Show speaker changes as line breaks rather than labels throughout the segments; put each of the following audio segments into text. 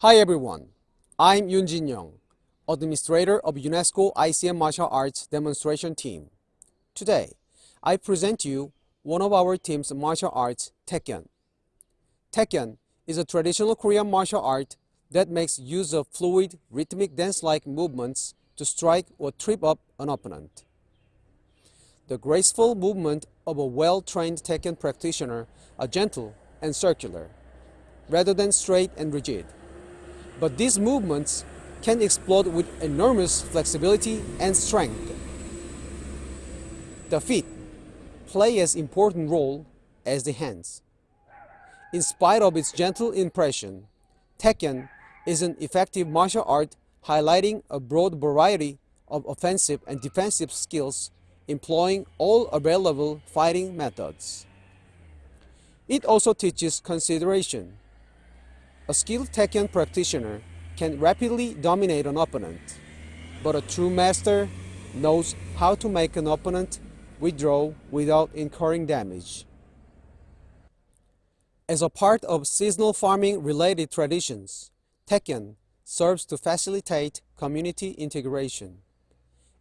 Hi everyone, I'm Yoon Jin Young, Administrator of UNESCO ICM Martial Arts Demonstration Team. Today, I present you one of our team's martial arts, Taekyon. Taekyon is a traditional Korean martial art that makes use of fluid, rhythmic dance-like movements to strike or trip up an opponent. The graceful movement of a well-trained Taekyon practitioner are gentle and circular, rather than straight and rigid. But these movements can explode with enormous flexibility and strength. The feet play as important role as the hands. In spite of its gentle impression, Taekyon is an effective martial art highlighting a broad variety of offensive and defensive skills employing all available fighting methods. It also teaches consideration. A skilled Taekyon practitioner can rapidly dominate an opponent, but a true master knows how to make an opponent withdraw without incurring damage. As a part of seasonal farming related traditions, Taekyon serves to facilitate community integration.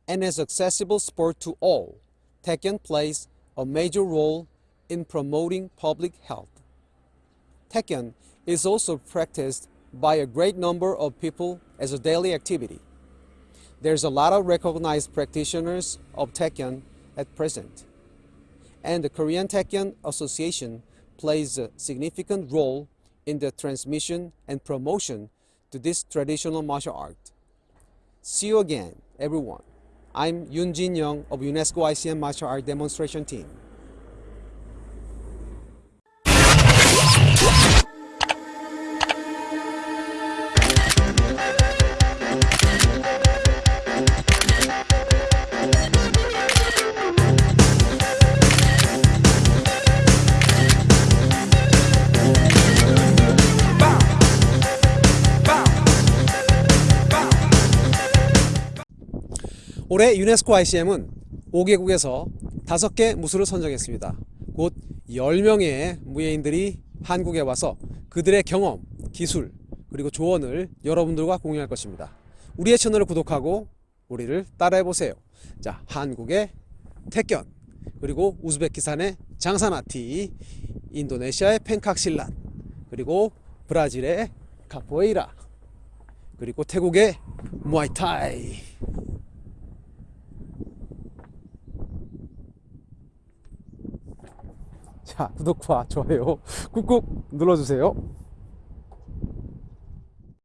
And as accessible sport to all, Taekyon plays a major role in promoting public health. Taekyon is also practiced by a great number of people as a daily activity. There's a lot of recognized practitioners of Taekyon at present. And the Korean Taekyon Association plays a significant role in the transmission and promotion to this traditional martial art. See you again, everyone. I'm Yoon Jin Young of UNESCO ICM Martial Art Demonstration Team. 올해 유네스코 ICM은 5개국에서 5개 무술을 선정했습니다. 곧 10명의 무예인들이 한국에 와서 그들의 경험, 기술, 그리고 조언을 여러분들과 공유할 것입니다. 우리의 채널을 구독하고 우리를 따라해보세요. 자, 한국의 태견, 그리고 우즈베키스탄의 장사나티, 인도네시아의 펜칵실란, 그리고 브라질의 카포에이라, 그리고 태국의 무아이타이. 자 구독과 좋아요 꾹꾹 눌러주세요